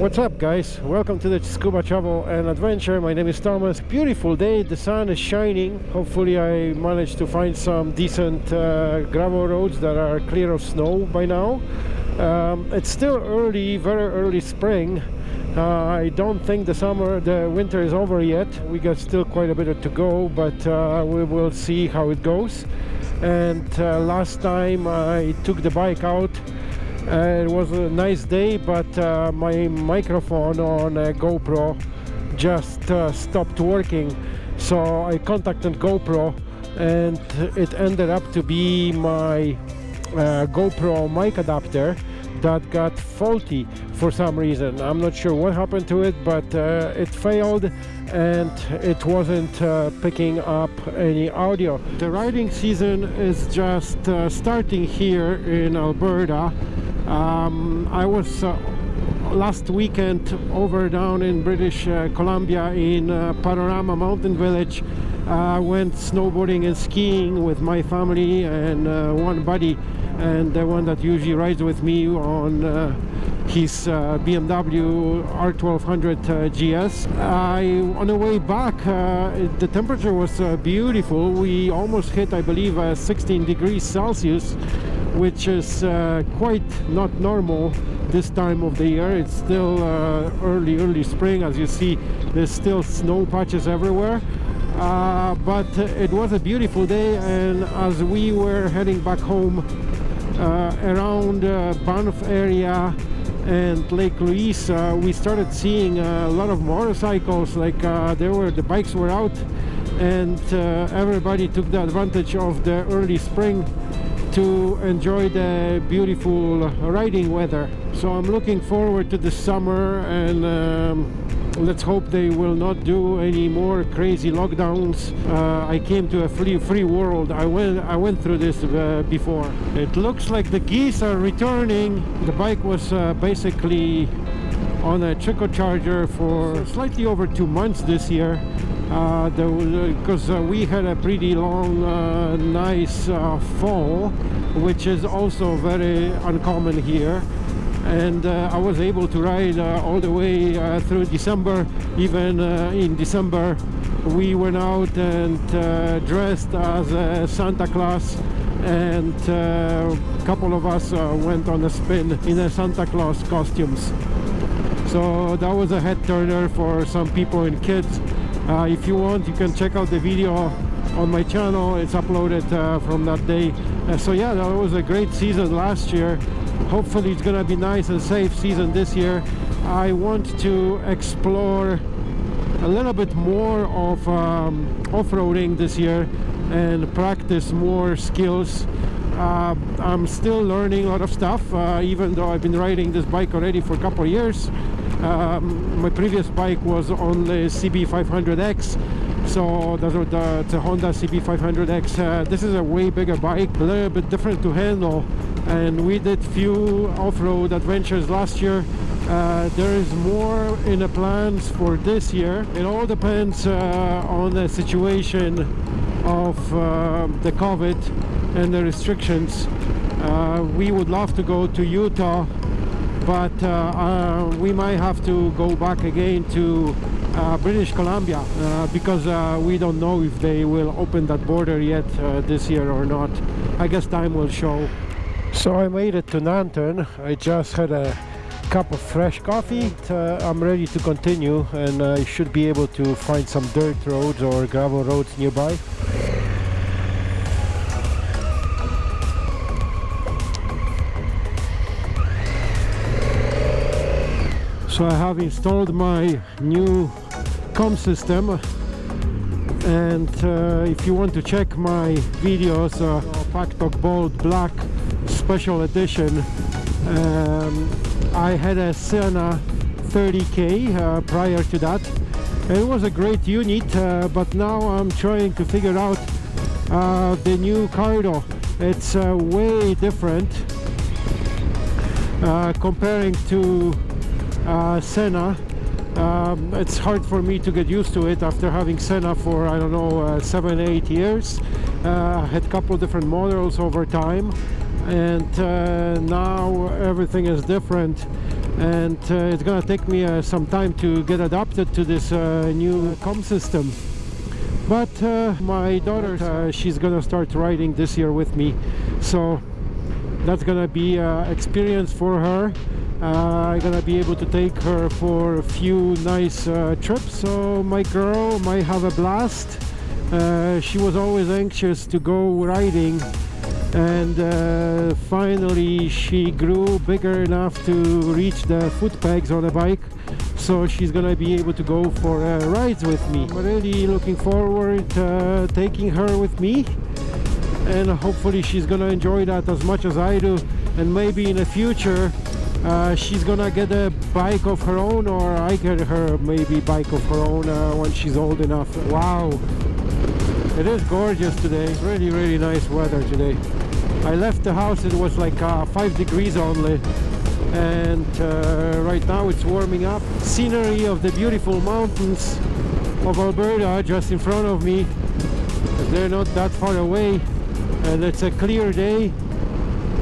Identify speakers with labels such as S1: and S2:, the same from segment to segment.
S1: What's up guys? Welcome to the Scuba Travel and Adventure. My name is Thomas. Beautiful day, the sun is shining. Hopefully I managed to find some decent uh, gravel roads that are clear of snow by now. Um, it's still early, very early spring. Uh, I don't think the summer, the winter is over yet. We got still quite a bit to go, but uh, we will see how it goes. And uh, last time I took the bike out uh, it was a nice day but uh, my microphone on GoPro just uh, stopped working. So I contacted GoPro and it ended up to be my uh, GoPro mic adapter that got faulty for some reason. I'm not sure what happened to it but uh, it failed and it wasn't uh, picking up any audio. The riding season is just starting here in Alberta um, I was uh, last weekend over down in British uh, Columbia in uh, Panorama Mountain Village. I uh, went snowboarding and skiing with my family and uh, one buddy and the one that usually rides with me on uh, his BMW R1200 GS. I, on the way back the temperature was beautiful. We almost hit I believe 16 degrees Celsius which is uh, quite not normal this time of the year. It's still uh, early early spring. As you see there's still snow patches everywhere. Uh, but it was a beautiful day and as we were heading back home uh, around uh, Banff area and Lake Louise uh, we started seeing a lot of motorcycles. Like there were the bikes were out and everybody took the advantage of the early spring to enjoy the beautiful riding weather. So I'm looking forward to the summer and um, let's hope they will not do any more crazy lockdowns. Uh, I came to a free free world. I went I went through this uh, before. It looks like the geese are returning. The bike was uh, basically on a trickle charger for slightly over two months this year because uh, uh, we had a pretty long uh, nice fall which is also very uncommon here. And uh, I was able to ride uh, all the way uh, through December. Even in December we went out and dressed as Santa Claus. And a couple of us went on a spin in a Santa Claus costumes. So that was a head turner for some people and kids uh, if you want you can check out the video on my channel. It's uploaded uh, from that day. Uh, so yeah that was a great season last year. Hopefully it's gonna be nice and safe season this year. I want to explore a little bit more of um, off-roading this year and practice more skills. Uh, I'm still learning a lot of stuff uh, even though I've been riding this bike already for a couple of years um, my previous bike was on the CB500X so the, the Honda CB500X uh, this is a way bigger bike a little bit different to handle and we did few off-road adventures last year. Uh, there is more in the plans for this year. It all depends uh, on the situation of uh, the COVID and the restrictions. Uh, we would love to go to Utah but uh, uh, we might have to go back again to uh, British Columbia because we don't know if they will open that border yet this year or not. I guess time will show. So I made it to Nanton. I just had a cup of fresh coffee. Uh, I'm ready to continue and I should be able to find some dirt roads or gravel roads nearby so I have installed my new com system. And uh, if you want to check my videos uh, Bold Black special edition um, I had a Sena 30k uh, prior to that. It was a great unit uh, but now I'm trying to figure out uh, the new Cardo it's uh, way different comparing to uh, Sena um, it's hard for me to get used to it after having Sena for I don't know uh, seven eight years. Uh, had a couple of different models over time and uh, now everything is different and uh, it's gonna take me uh, some time to get adapted to this uh, new com system. But my daughter she's gonna start riding this year with me. So that's gonna be an experience for her uh, I'm gonna be able to take her for a few nice uh, trips. So my girl might have a blast. Uh, she was always anxious to go riding. And uh, finally she grew bigger enough to reach the foot pegs on the bike. So she's gonna be able to go for uh, rides with me. I'm really looking forward uh, taking her with me. And hopefully she's gonna enjoy that as much as I do. And maybe in the future uh, she's gonna get a bike of her own or I get her maybe bike of her own uh, when she's old enough. Wow. It is gorgeous today. Really really nice weather today. I left the house it was like uh, five degrees only. And uh, right now it's warming up. Scenery of the beautiful mountains of Alberta just in front of me. They're not that far away. And it's a clear day.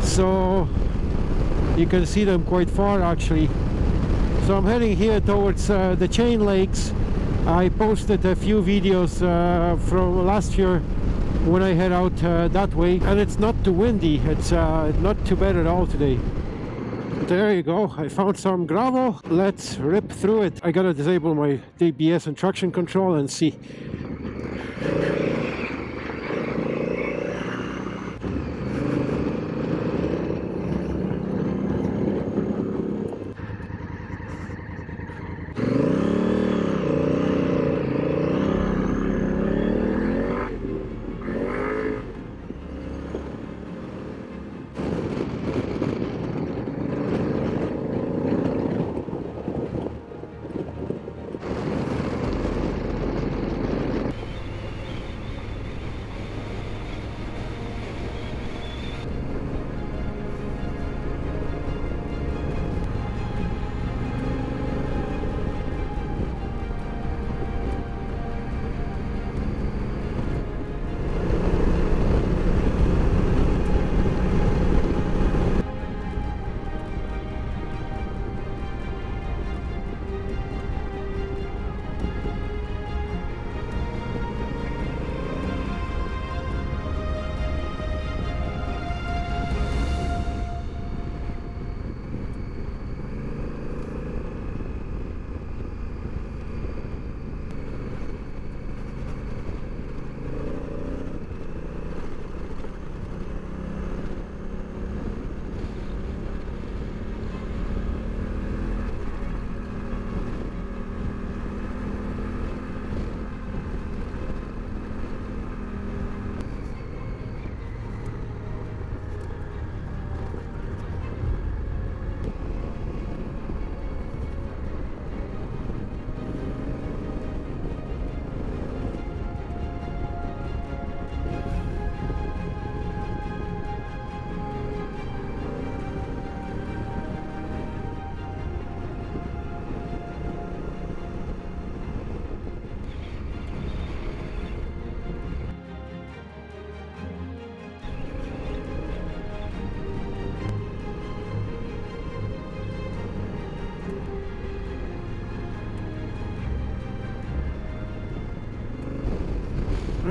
S1: So you can see them quite far actually. So I'm heading here towards uh, the chain lakes. I posted a few videos uh, from last year when I head out uh, that way. And it's not too windy. It's uh, not too bad at all today. There you go. I found some gravel. Let's rip through it. I gotta disable my ABS and traction control and see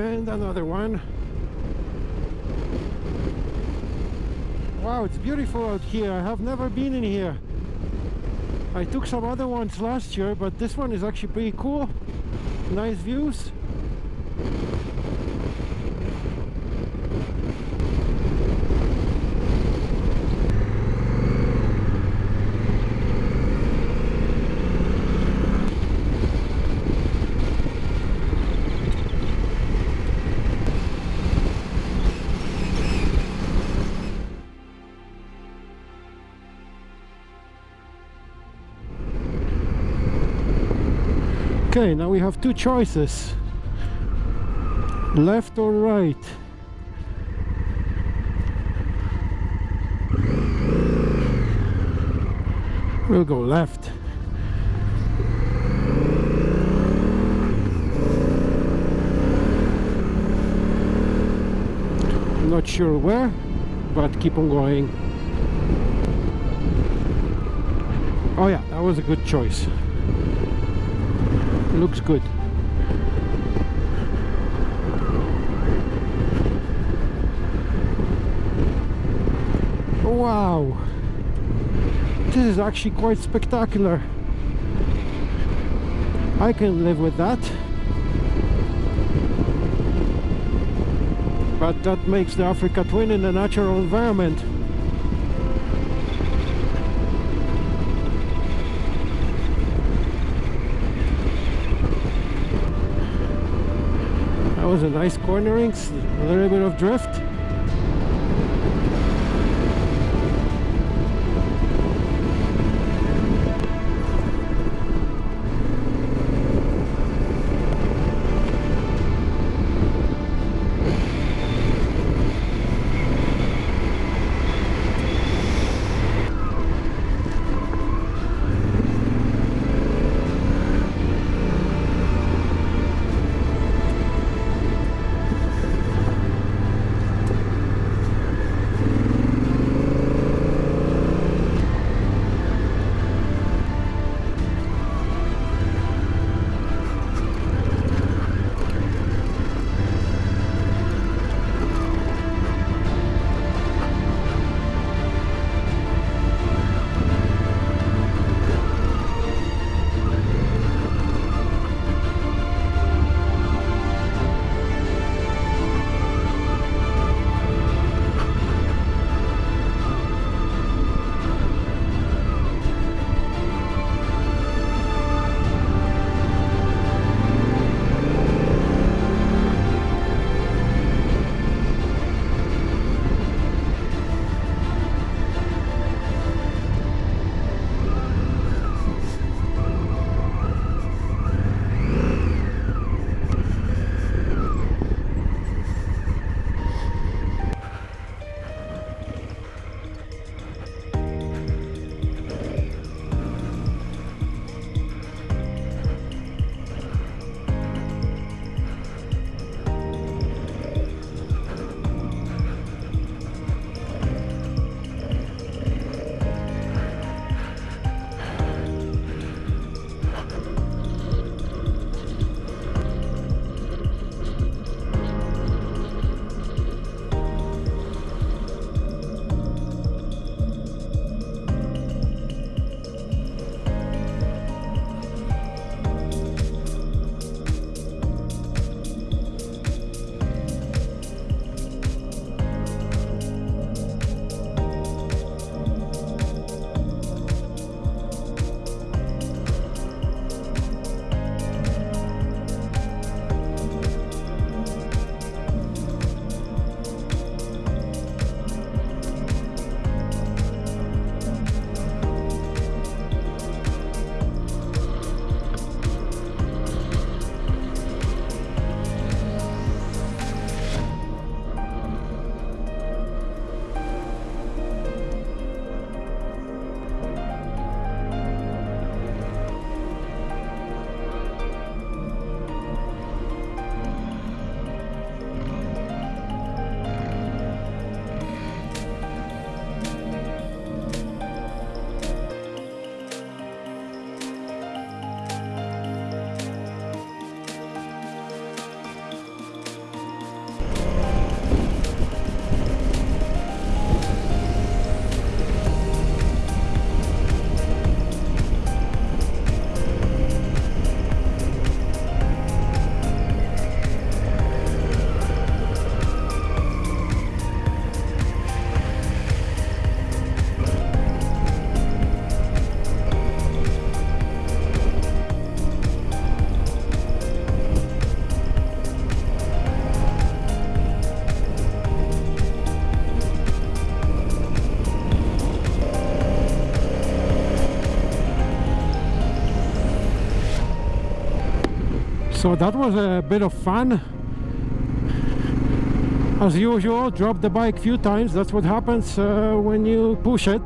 S1: and another one. Wow it's beautiful out here. I have never been in here. I took some other ones last year but this one is actually pretty cool. Nice views Okay, now we have two choices. Left or right. We'll go left. Not sure where, but keep on going. Oh yeah, that was a good choice. Looks good. Wow! This is actually quite spectacular. I can live with that. But that makes the Africa Twin in a natural environment. Was a nice cornering, a little bit of drift. So that was a bit of fun. As usual drop the bike a few times. That's what happens uh, when you push it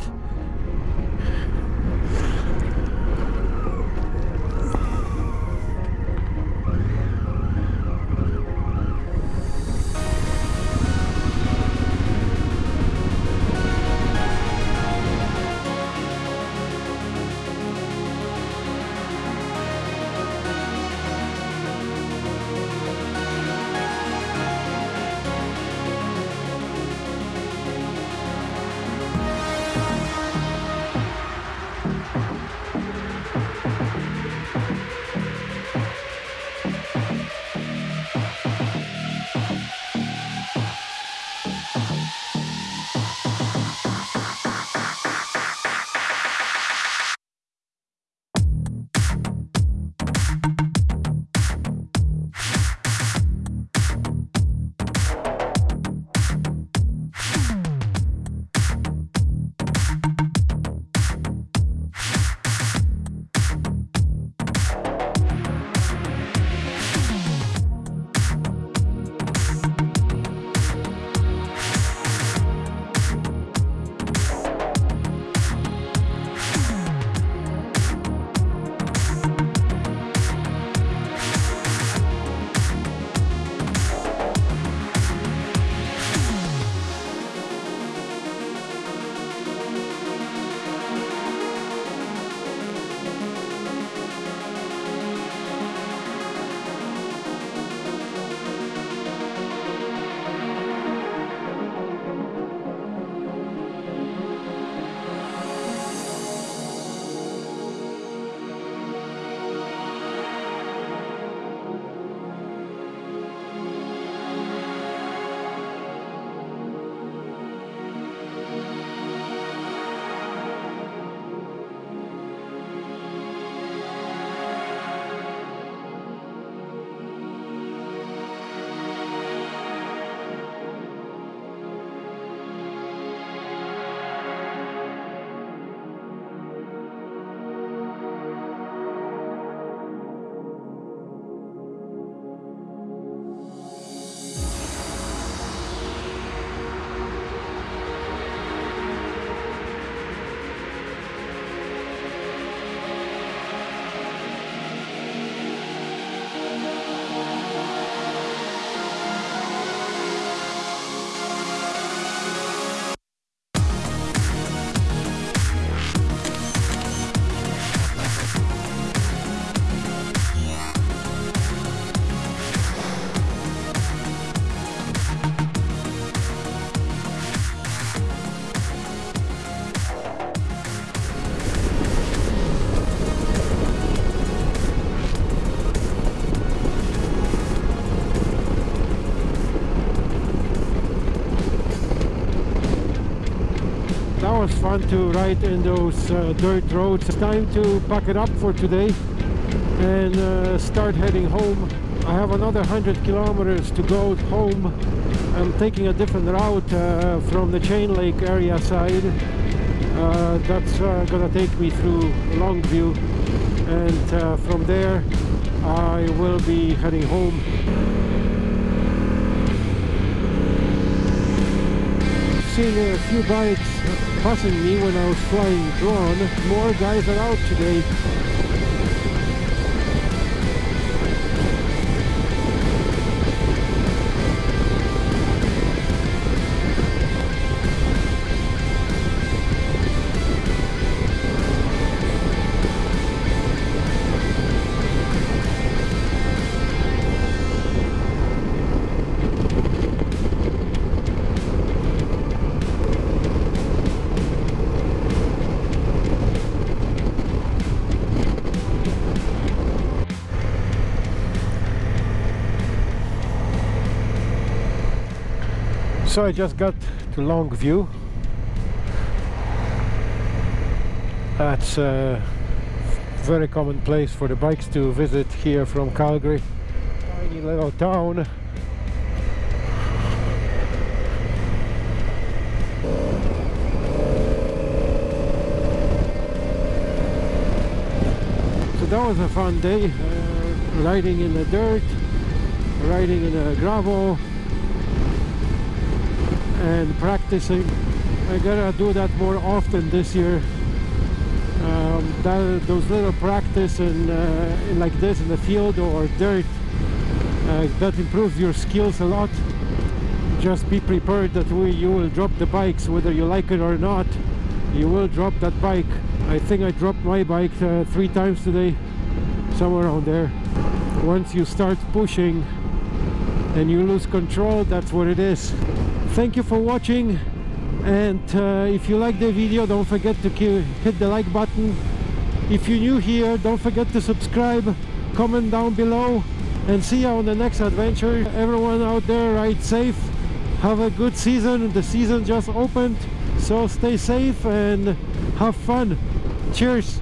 S1: was fun to ride in those uh, dirt roads. It's time to pack it up for today and uh, start heading home. I have another 100 kilometers to go home. I'm taking a different route uh, from the Chain Lake area side. Uh, that's uh, gonna take me through Longview and uh, from there I will be heading home. Seen a few bikes passing me when I was flying drone. More guys are out today. So I just got to Longview. That's a very common place for the bikes to visit here from Calgary. Tiny little town. So that was a fun day, uh, riding in the dirt, riding in the gravel, and practicing. I gotta do that more often this year. Um, that, those little practice in, uh, in like this in the field or dirt uh, that improves your skills a lot. Just be prepared that we, you will drop the bikes whether you like it or not. You will drop that bike. I think I dropped my bike uh, three times today, somewhere around there. Once you start pushing and you lose control, that's what it is thank you for watching and uh, if you like the video don't forget to hit the like button. If you're new here don't forget to subscribe comment down below and see you on the next adventure. Everyone out there ride safe. Have a good season. The season just opened so stay safe and have fun. Cheers